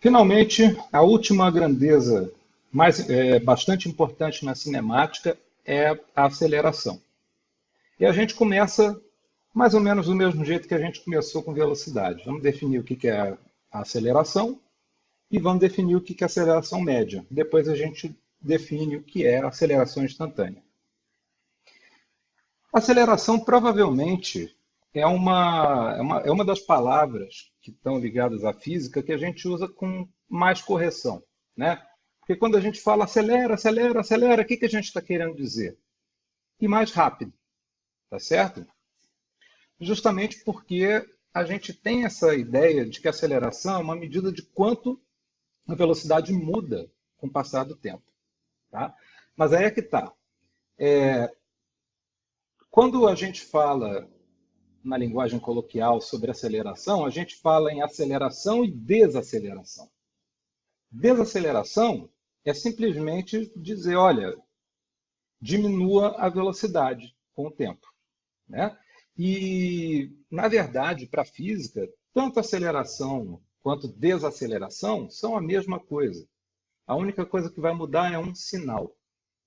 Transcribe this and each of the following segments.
Finalmente, a última grandeza, mais, é, bastante importante na cinemática, é a aceleração. E a gente começa mais ou menos do mesmo jeito que a gente começou com velocidade. Vamos definir o que é a aceleração e vamos definir o que é aceleração média. Depois a gente define o que é aceleração instantânea. Aceleração provavelmente é uma, é uma, é uma das palavras que estão ligadas à física que a gente usa com mais correção. Né? Porque quando a gente fala acelera, acelera, acelera, o que, que a gente está querendo dizer? E mais rápido. Tá certo? Justamente porque a gente tem essa ideia de que a aceleração é uma medida de quanto a velocidade muda com o passar do tempo. Tá? Mas aí é que está. É, quando a gente fala na linguagem coloquial sobre aceleração, a gente fala em aceleração e desaceleração. Desaceleração é simplesmente dizer, olha, diminua a velocidade com o tempo. Né? E, na verdade, para a física, tanto aceleração quanto desaceleração são a mesma coisa. A única coisa que vai mudar é um sinal,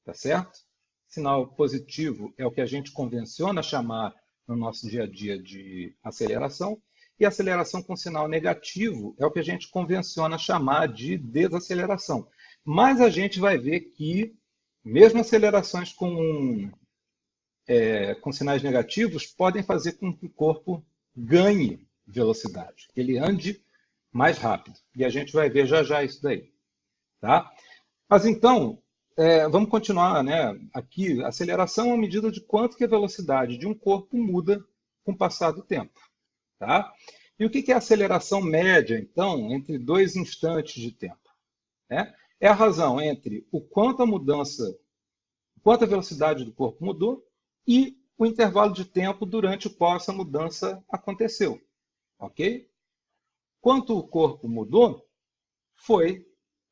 tá certo? Sinal positivo é o que a gente convenciona chamar no nosso dia a dia de aceleração, e aceleração com sinal negativo é o que a gente convenciona chamar de desaceleração. Mas a gente vai ver que, mesmo acelerações com, é, com sinais negativos, podem fazer com que o corpo ganhe velocidade, que ele ande mais rápido. E a gente vai ver já já isso daí. Tá? Mas então, é, vamos continuar, né? Aqui, aceleração é uma medida de quanto que a velocidade de um corpo muda com o passar do tempo, tá? E o que é a aceleração média, então, entre dois instantes de tempo? Né? É a razão entre o quanto a mudança, quanto a velocidade do corpo mudou e o intervalo de tempo durante o qual essa mudança aconteceu, ok? Quanto o corpo mudou, foi,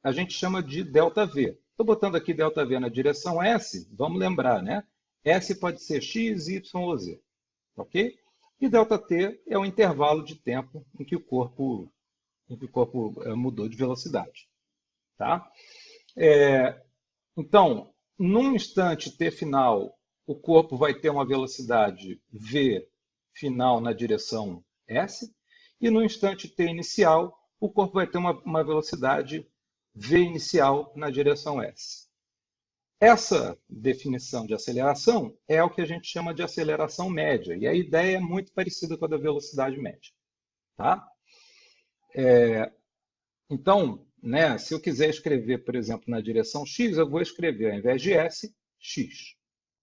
a gente chama de ΔV, Estou botando aqui ΔV na direção S, vamos lembrar, né? S pode ser x, y ou z, ok? E ΔT é o intervalo de tempo em que o corpo, em que o corpo é, mudou de velocidade, tá? É, então, num instante t final, o corpo vai ter uma velocidade v final na direção s, e no instante t inicial, o corpo vai ter uma, uma velocidade v inicial na direção s. Essa definição de aceleração é o que a gente chama de aceleração média, e a ideia é muito parecida com a da velocidade média. Tá? É, então, né, se eu quiser escrever, por exemplo, na direção x, eu vou escrever, ao invés de s, x.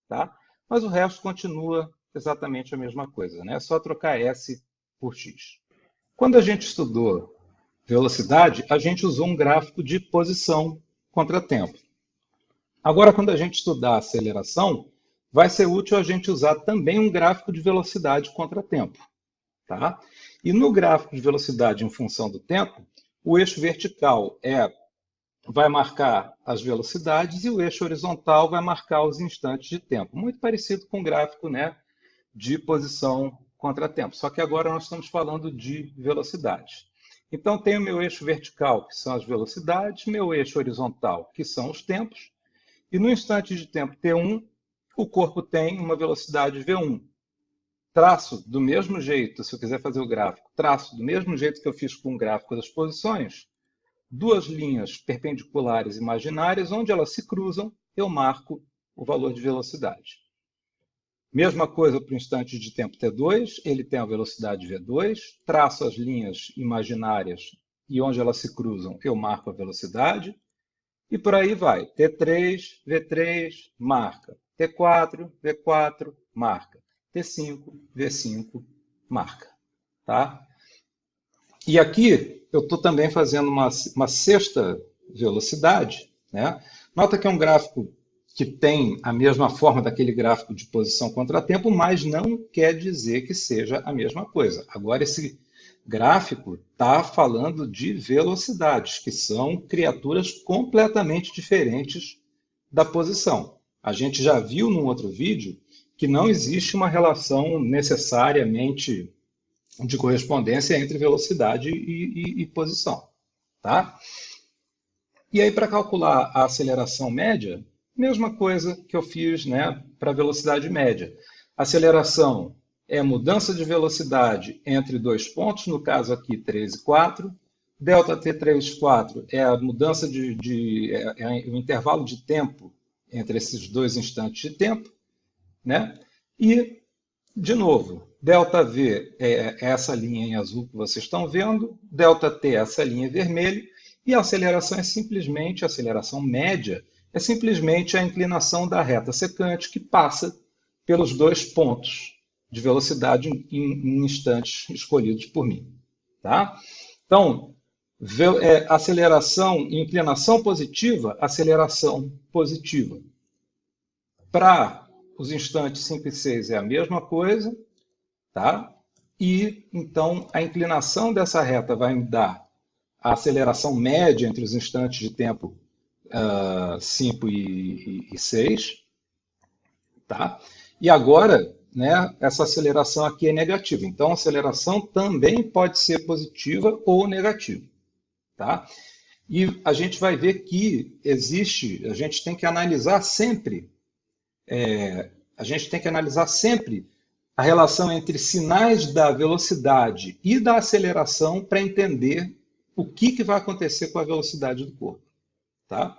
Tá? Mas o resto continua exatamente a mesma coisa, né? é só trocar s por x. Quando a gente estudou velocidade, a gente usou um gráfico de posição contra tempo. Agora, quando a gente estudar aceleração, vai ser útil a gente usar também um gráfico de velocidade contra tempo. Tá? E no gráfico de velocidade em função do tempo, o eixo vertical é, vai marcar as velocidades e o eixo horizontal vai marcar os instantes de tempo. Muito parecido com o gráfico né, de posição contra tempo. Só que agora nós estamos falando de velocidade. Então, tenho meu eixo vertical, que são as velocidades, meu eixo horizontal, que são os tempos, e no instante de tempo t1, o corpo tem uma velocidade v1. Traço do mesmo jeito, se eu quiser fazer o gráfico, traço do mesmo jeito que eu fiz com o gráfico das posições, duas linhas perpendiculares imaginárias, onde elas se cruzam, eu marco o valor de velocidade. Mesma coisa para o instante de tempo t2, ele tem a velocidade v2, traço as linhas imaginárias e onde elas se cruzam eu marco a velocidade, e por aí vai. T3, V3, marca. T4, V4, marca. T5, V5, marca. Tá? E aqui eu estou também fazendo uma, uma sexta velocidade. Né? Nota que é um gráfico que tem a mesma forma daquele gráfico de posição contratempo, mas não quer dizer que seja a mesma coisa. Agora, esse gráfico está falando de velocidades, que são criaturas completamente diferentes da posição. A gente já viu num outro vídeo que não existe uma relação necessariamente de correspondência entre velocidade e, e, e posição. Tá? E aí, para calcular a aceleração média, mesma coisa que eu fiz né, para a velocidade média. Aceleração é mudança de velocidade entre dois pontos, no caso aqui 3 e 4. Delta T3, 4 é a mudança de, de é, é o intervalo de tempo entre esses dois instantes de tempo. Né? E, de novo, delta V é essa linha em azul que vocês estão vendo, delta T é essa linha em vermelho, e a aceleração é simplesmente, a aceleração média, é simplesmente a inclinação da reta secante que passa pelos dois pontos de velocidade em, em instantes escolhidos por mim. Tá? Então, é, aceleração inclinação positiva, aceleração positiva. Para os instantes 5 e 6 é a mesma coisa, tá? E então a inclinação dessa reta vai me dar a aceleração média entre os instantes de tempo uh, ah, 5 e, e, e 6, tá? E agora, né, essa aceleração aqui é negativa. Então, a aceleração também pode ser positiva ou negativa, tá? E a gente vai ver que existe, a gente tem que analisar sempre é, a gente tem que analisar sempre a relação entre sinais da velocidade e da aceleração para entender o que, que vai acontecer com a velocidade do corpo. Tá?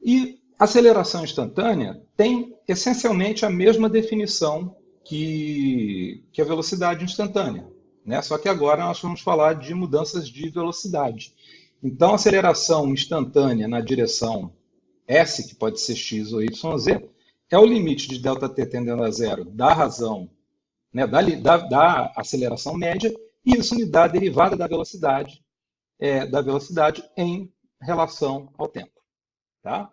E aceleração instantânea tem essencialmente a mesma definição que, que a velocidade instantânea. Né? Só que agora nós vamos falar de mudanças de velocidade. Então, aceleração instantânea na direção S, que pode ser x ou y, z, é o limite de ΔT tendendo a zero da razão, né, da, da, da aceleração média, e isso me dá a derivada da velocidade, é, da velocidade em relação ao tempo. Tá?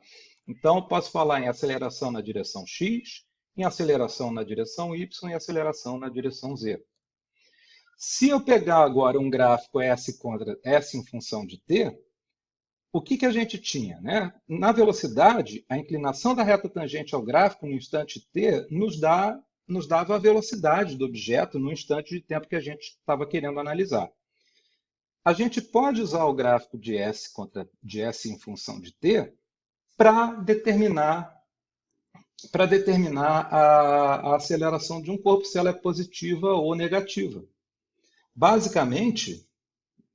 Então, eu posso falar em aceleração na direção x, em aceleração na direção y e aceleração na direção z. Se eu pegar agora um gráfico S contra S em função de t, o que, que a gente tinha? Né? Na velocidade, a inclinação da reta tangente ao gráfico no instante t nos, dá, nos dava a velocidade do objeto no instante de tempo que a gente estava querendo analisar. A gente pode usar o gráfico de S contra de S em função de t para determinar para determinar a, a aceleração de um corpo, se ela é positiva ou negativa. Basicamente,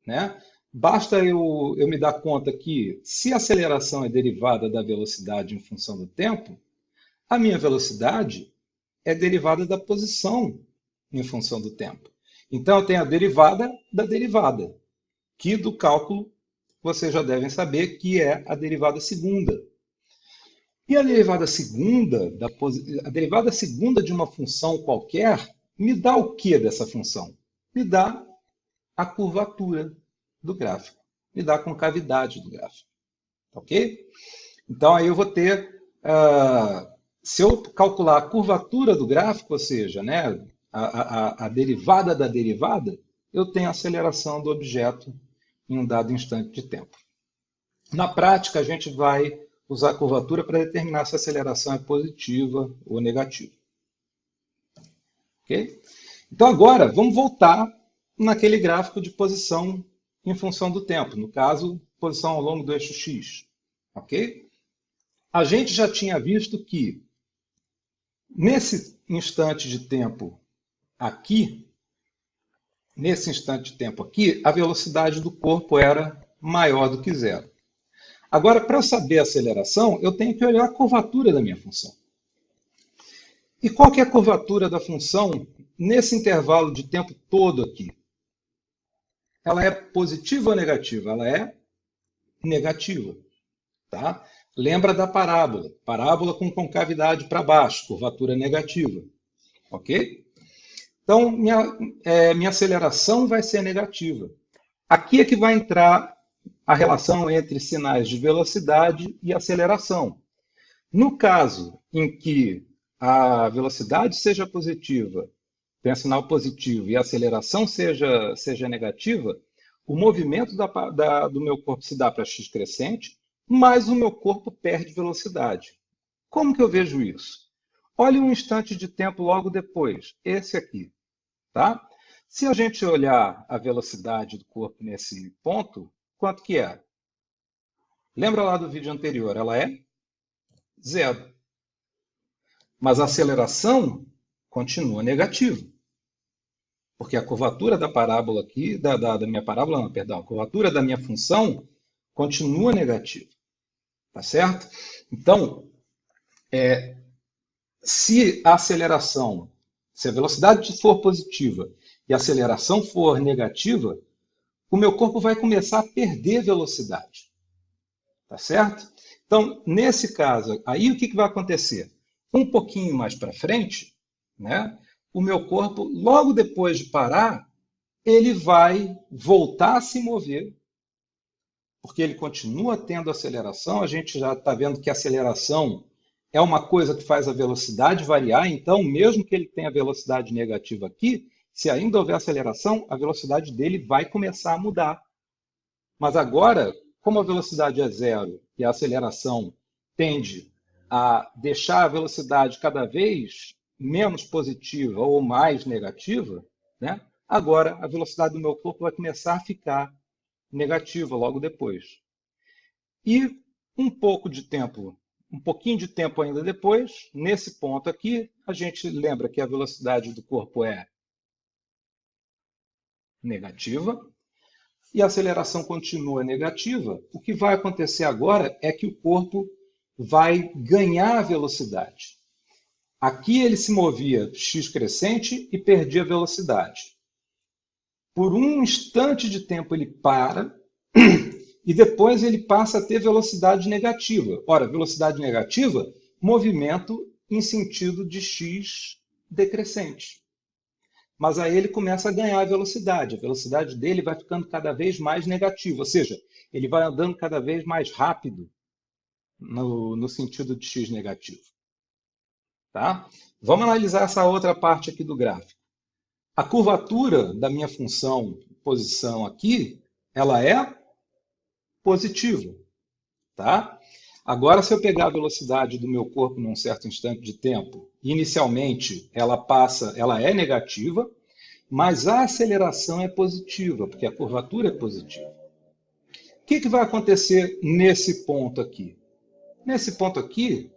né, Basta eu, eu me dar conta que, se a aceleração é derivada da velocidade em função do tempo, a minha velocidade é derivada da posição em função do tempo. Então, eu tenho a derivada da derivada, que do cálculo vocês já devem saber que é a derivada segunda. E a derivada segunda, da, a derivada segunda de uma função qualquer, me dá o que dessa função? Me dá a curvatura do gráfico, me dá a concavidade do gráfico. Ok? Então, aí eu vou ter, uh, se eu calcular a curvatura do gráfico, ou seja, né, a, a, a derivada da derivada, eu tenho a aceleração do objeto em um dado instante de tempo. Na prática, a gente vai usar a curvatura para determinar se a aceleração é positiva ou negativa. Ok? Então, agora, vamos voltar naquele gráfico de posição em função do tempo, no caso, posição ao longo do eixo x. Ok? A gente já tinha visto que, nesse instante de tempo aqui, nesse instante de tempo aqui, a velocidade do corpo era maior do que zero. Agora, para eu saber a aceleração, eu tenho que olhar a curvatura da minha função. E qual que é a curvatura da função nesse intervalo de tempo todo aqui? ela é positiva ou negativa? Ela é negativa. Tá? Lembra da parábola. Parábola com concavidade para baixo, curvatura negativa. Ok? Então, minha, é, minha aceleração vai ser negativa. Aqui é que vai entrar a relação entre sinais de velocidade e aceleração. No caso em que a velocidade seja positiva tem sinal positivo e a aceleração seja, seja negativa, o movimento da, da, do meu corpo se dá para x crescente, mas o meu corpo perde velocidade. Como que eu vejo isso? Olhe um instante de tempo logo depois, esse aqui. Tá? Se a gente olhar a velocidade do corpo nesse ponto, quanto que é? Lembra lá do vídeo anterior? Ela é zero. Mas a aceleração continua negativa. Porque a curvatura da parábola aqui, da, da, da minha parábola, não, perdão, a curvatura da minha função continua negativa. Tá certo? Então, é, se a aceleração, se a velocidade for positiva e a aceleração for negativa, o meu corpo vai começar a perder velocidade. Tá certo? Então, nesse caso, aí o que, que vai acontecer? Um pouquinho mais para frente, né, o meu corpo, logo depois de parar, ele vai voltar a se mover, porque ele continua tendo aceleração. A gente já está vendo que a aceleração é uma coisa que faz a velocidade variar, então, mesmo que ele tenha velocidade negativa aqui, se ainda houver aceleração, a velocidade dele vai começar a mudar. Mas agora, como a velocidade é zero e a aceleração tende a deixar a velocidade cada vez menos positiva ou mais negativa, né? agora a velocidade do meu corpo vai começar a ficar negativa logo depois. E um pouco de tempo, um pouquinho de tempo ainda depois, nesse ponto aqui, a gente lembra que a velocidade do corpo é negativa e a aceleração continua negativa, o que vai acontecer agora é que o corpo vai ganhar velocidade. Aqui ele se movia x crescente e perdia velocidade. Por um instante de tempo ele para e depois ele passa a ter velocidade negativa. Ora, velocidade negativa, movimento em sentido de x decrescente. Mas aí ele começa a ganhar velocidade. A velocidade dele vai ficando cada vez mais negativa, ou seja, ele vai andando cada vez mais rápido no, no sentido de x negativo. Tá? Vamos analisar essa outra parte aqui do gráfico. A curvatura da minha função posição aqui, ela é positiva. Tá? Agora, se eu pegar a velocidade do meu corpo num certo instante de tempo, inicialmente ela passa, ela é negativa, mas a aceleração é positiva, porque a curvatura é positiva. O que, que vai acontecer nesse ponto aqui? Nesse ponto aqui,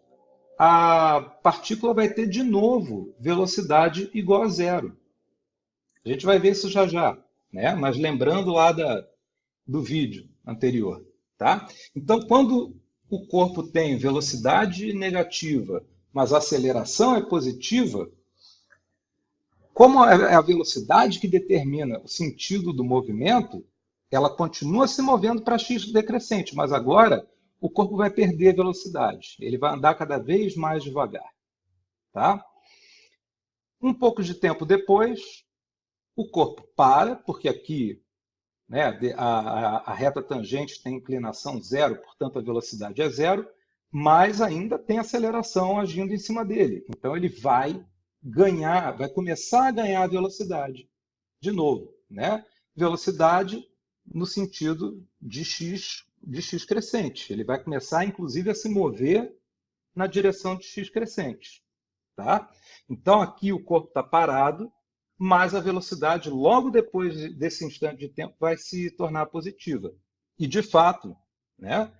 a partícula vai ter de novo velocidade igual a zero. A gente vai ver isso já já, né? mas lembrando lá da, do vídeo anterior. Tá? Então, quando o corpo tem velocidade negativa, mas a aceleração é positiva, como é a velocidade que determina o sentido do movimento, ela continua se movendo para x decrescente, mas agora o corpo vai perder velocidade. Ele vai andar cada vez mais devagar. Tá? Um pouco de tempo depois, o corpo para, porque aqui né, a, a, a reta tangente tem inclinação zero, portanto a velocidade é zero, mas ainda tem aceleração agindo em cima dele. Então ele vai ganhar, vai começar a ganhar velocidade de novo. Né? Velocidade no sentido de x de x crescente. Ele vai começar, inclusive, a se mover na direção de x crescente. Tá? Então, aqui o corpo está parado, mas a velocidade, logo depois desse instante de tempo, vai se tornar positiva. E, de fato, né,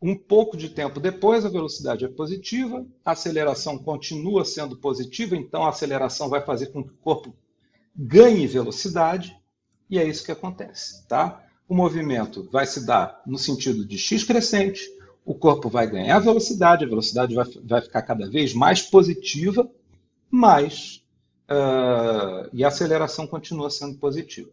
um pouco de tempo depois, a velocidade é positiva, a aceleração continua sendo positiva, então a aceleração vai fazer com que o corpo ganhe velocidade, e é isso que acontece. Tá? o movimento vai se dar no sentido de x crescente, o corpo vai ganhar velocidade, a velocidade vai, vai ficar cada vez mais positiva, mas uh, e a aceleração continua sendo positiva.